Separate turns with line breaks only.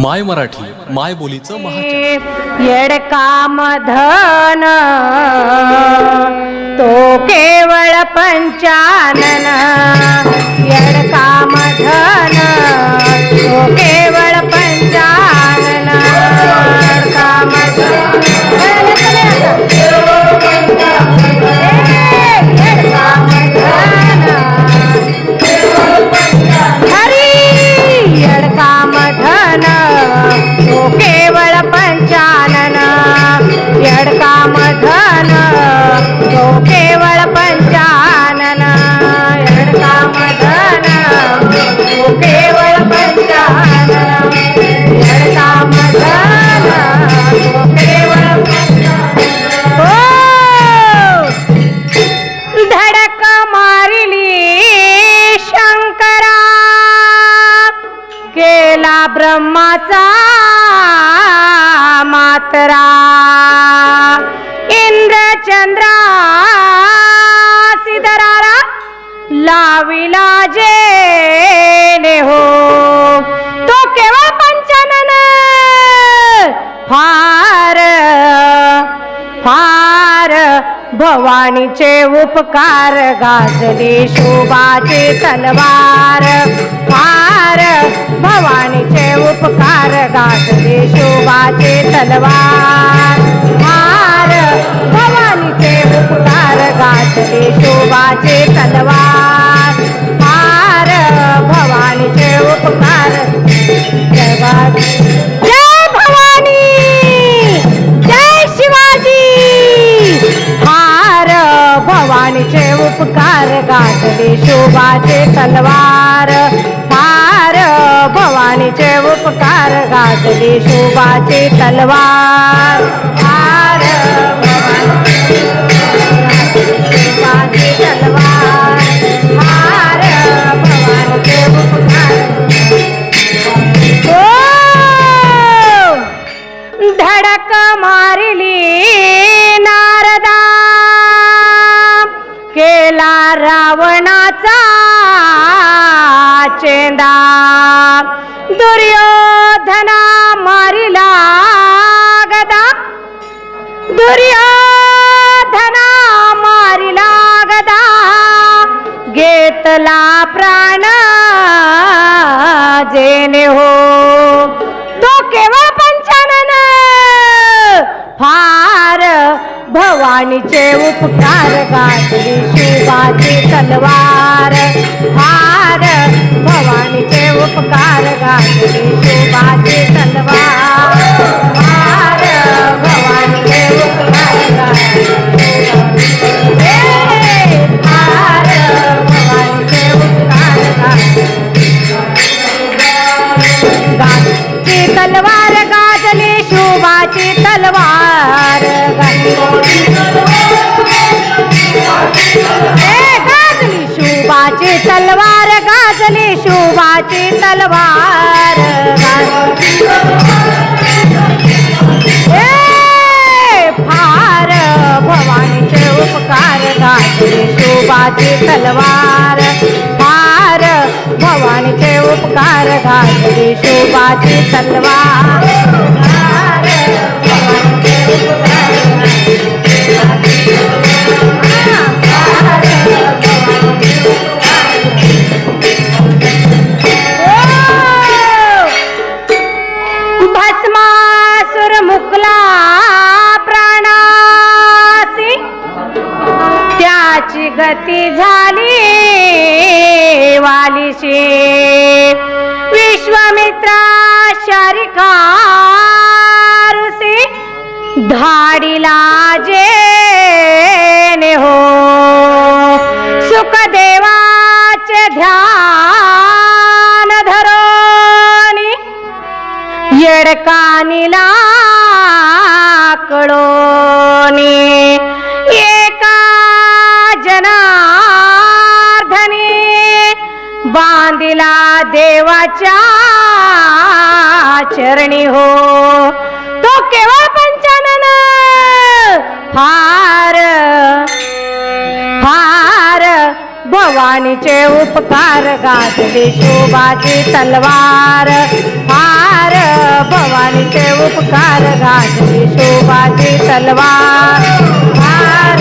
माय मराठी माय बोलीचं महाचॅनल
येडकाम धन तो केवळ पंचानन. मारिली शंकरा. केला ब्रह्माचा मातरा. इंद्रचंद्रा सिदरारा लाविला जे हो तो केव्हा भवानीचे उपकार गाजली शोभाचे तलवार. फार भवानीचे उपकार गाजली शोभाचे तलवार. फार भवानीचे उपकार गाजली शोभाचे तलवार. फार भवानीचे उपकार गाजले शोभाचे तलवार. हार भवानीचे उपकार. गाजले शोभाचे तलवार. रावणाचा चेंदा दुर्योधना भवानीचे उपकार गाजली शिवाची तलवार. हार भवानीचे उपकार गाजली शिवाची तलवार. फार भवानीचे उपकार भवानीचे उपकार गाजली तलवार. गाजली शोभाची शोभाची तलवार गाजली शोभाची तलवार. फार भवानीचे उपकार गाजली शोभाची तलवार. फार भवानीचे उपकार गाजली शोभाची तलवार. त्याची गती झाली वालीशी. विश्वामित्रा शारिकारुसी धाडीला जे हो. सुखदेवाचे ध्यान धरोनी येडकानीला कळोनी. जनार्धने बांधिला देवाच्या चरणी हो. तो केवळ पंचानन फार फार भवानीचे उपकार गाजले शोभाची तलवार. फार भवानीचे उपकार गाजली शोभाची तलवार. फार